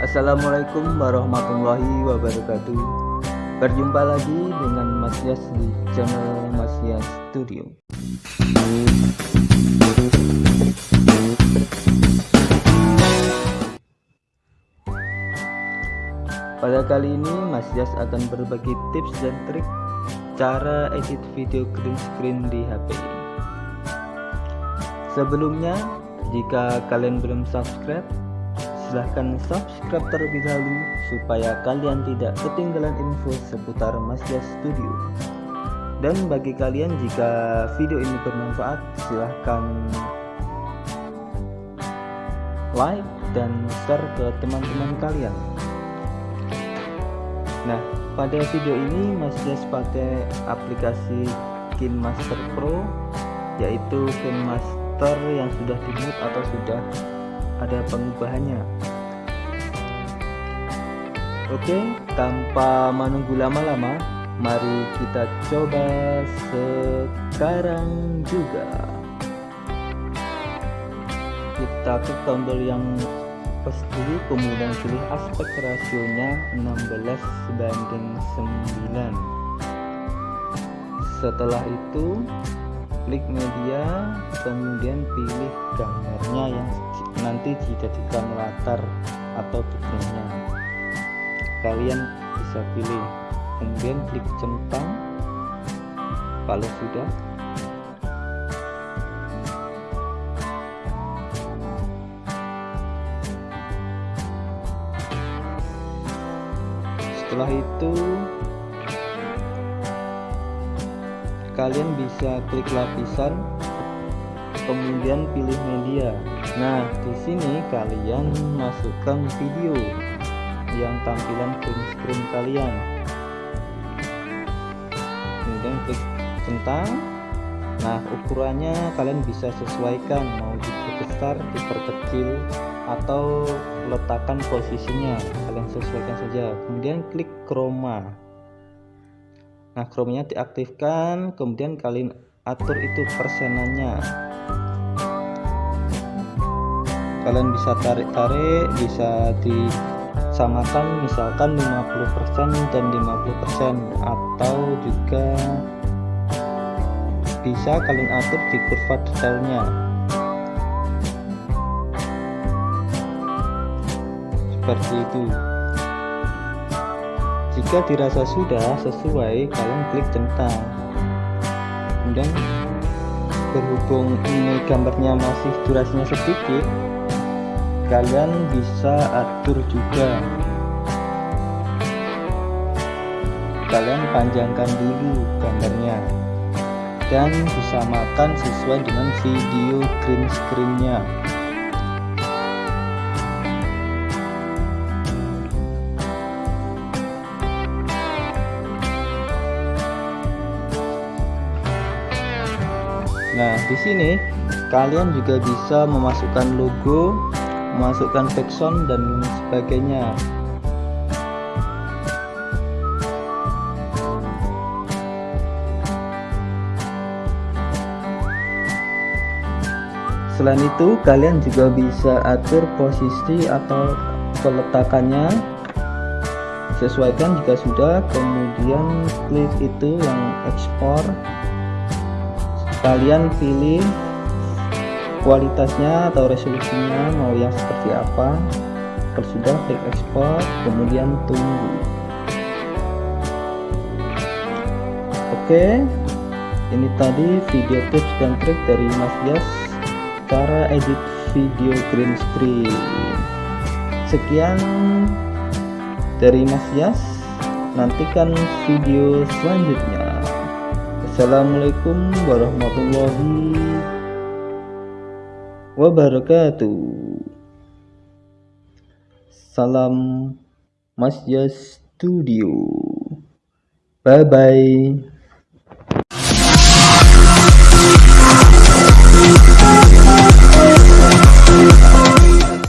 Assalamualaikum warahmatullahi wabarakatuh. Berjumpa lagi dengan Mas Yas di channel Mas Yas Studio. Pada kali ini Mas Yas akan berbagi tips dan trik cara edit video green screen di HP Sebelumnya jika kalian belum subscribe silahkan subscribe terlebih dahulu supaya kalian tidak ketinggalan info seputar Masya Studio. Dan bagi kalian jika video ini bermanfaat silahkan like dan share ke teman-teman kalian. Nah pada video ini Mas Jas pakai aplikasi KinMaster Pro yaitu KinMaster yang sudah dimut atau sudah ada pengubahannya oke tanpa menunggu lama-lama mari kita coba sekarang juga. Kita klik tombol yang dulu kemudian pilih aspek rasionya 16 banding 9 setelah itu klik media kemudian pilih gambarnya yang nanti dijadikan latar atau backgroundnya kalian bisa pilih. Kemudian klik centang. Kalau sudah. Setelah itu kalian bisa klik lapisan kemudian pilih media. Nah di sini kalian masukkan video yang tampilan green screen kalian. Kemudian klik centang nah ukurannya kalian bisa sesuaikan. Mau diperbesar diperkecil atau letakkan posisinya. Kalian sesuaikan saja. Kemudian klik chroma. Nah chromanya diaktifkan. Kemudian kalian atur itu persenannya. Kalian bisa tarik-tarik bisa disamakan misalkan 50% dan 50% atau juga bisa kalian atur di kurva detailnya. Seperti itu. Jika dirasa sudah sesuai kalian klik centang kemudian berhubung ini gambarnya masih durasinya sedikit kalian bisa atur juga. Kalian panjangkan dulu gambarnya dan disamakan sesuai dengan video green screennya Nah, di sini kalian juga bisa memasukkan logo, memasukkan background dan sebagainya. Selain itu, kalian juga bisa atur posisi atau peletakannya sesuaikan jika sudah kemudian klik itu yang ekspor kalian pilih kualitasnya atau resolusinya mau yang seperti apa kalau sudah klik ekspor kemudian tunggu. Oke ini tadi video tips dan trik dari Mas Yas cara edit video green screen. Sekian dari Mas Yas nantikan video selanjutnya Assalamualaikum warahmatullahi wabarakatuh. Salam Masya Studio. Bye